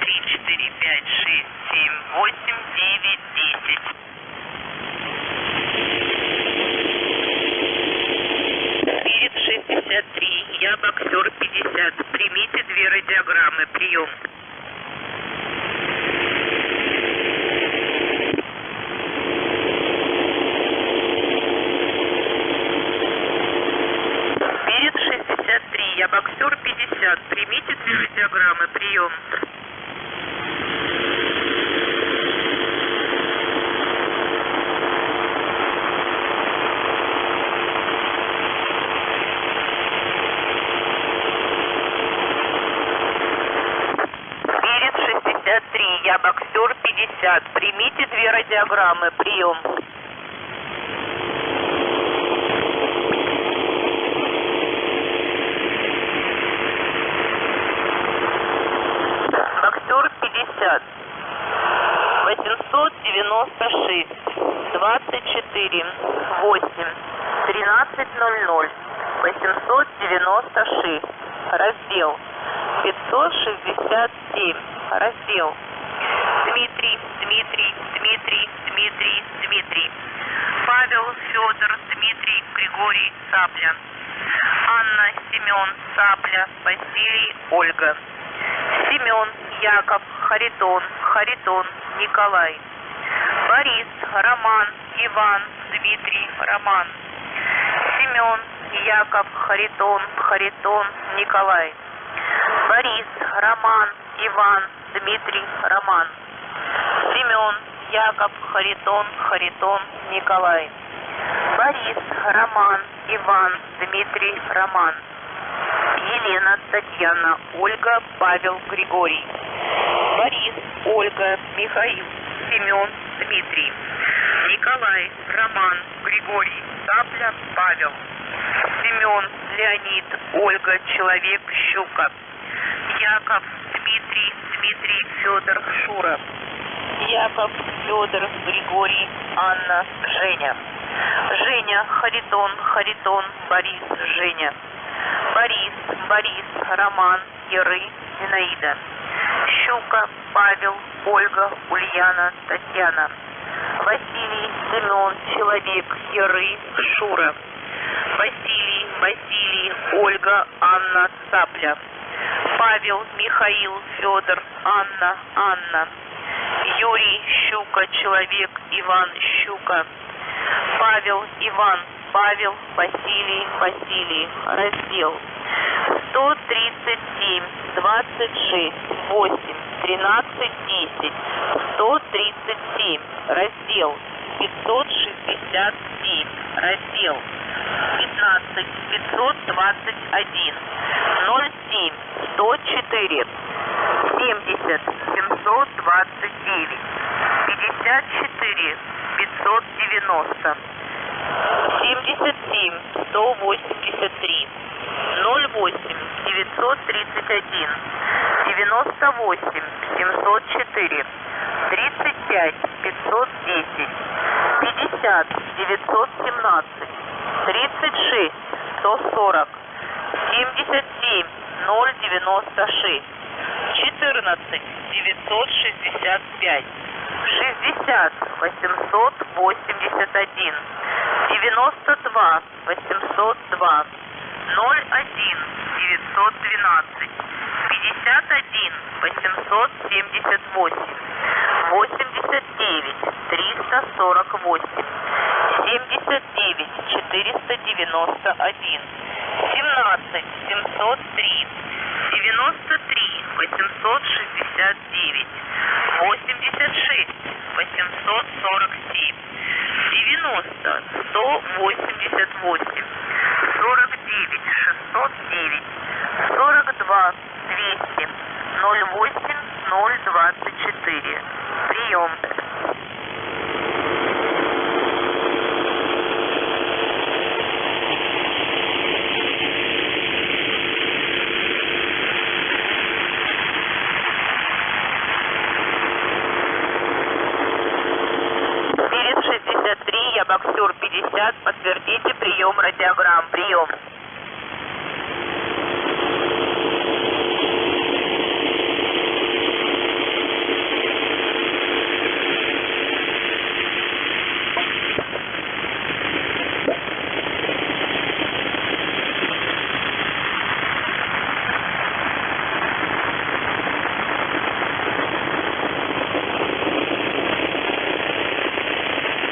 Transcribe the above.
три, четыре, пять, шесть, семь, восемь, девять, десять. Перед 63, я боксер 50. Примите две радиограммы. Прием. Перед 63, я боксер 50. Примите две радиограммы. Прием. 50. Примите две радиограммы, прием. Боксер 50. 896 24 8 1300 896 раздел. 567 раздел Дмитрий Дмитрий Дмитрий Дмитрий Дмитрий. Павел Федор Дмитрий Григорий Цапля. Анна Семен Цапля Василий Ольга. Семен Яков Харитон Харитон Николай. Борис Роман Иван Дмитрий Роман. Семен Яков Харитон Харитон Николай. Борис Роман Иван Дмитрий Роман. Семен Яков Харитон Харитон Николай. Борис Роман Иван Дмитрий Роман. Елена Татьяна Ольга Павел Григорий. Борис Ольга Михаил Семен Дмитрий. Николай Роман Григорий Цапля Павел. Семен Леонид Ольга Человек Щука. Яков Дмитрий Дмитрий Федор Шура. Яков Федор Григорий Анна Женя. Женя Харитон Харитон Борис Женя. Борис Борис Роман Яры Зинаида. Щука Павел Ольга Ульяна Татьяна. Василий Семен Человек Яры Шура. Василий Василий Ольга Анна Цапля Павел Михаил Федор Анна Анна Юрий Щука Человек Иван Щука Павел Иван Павел Василий Василий раздел 137 26 8 13 10 137 раздел 567 раздел 15 521 07 104 70 729 54 590 77 183 08 931 98 704 35 510 50 917 36 140 77 096 14 965 60 881 92 802 01 912 51 878 89 348 79 491 17 703 93 869 86 847 90 188 49 609 42 200 08 024 прием Перед 63, я боксер 50, подтвердите прием радиограмм. Прием.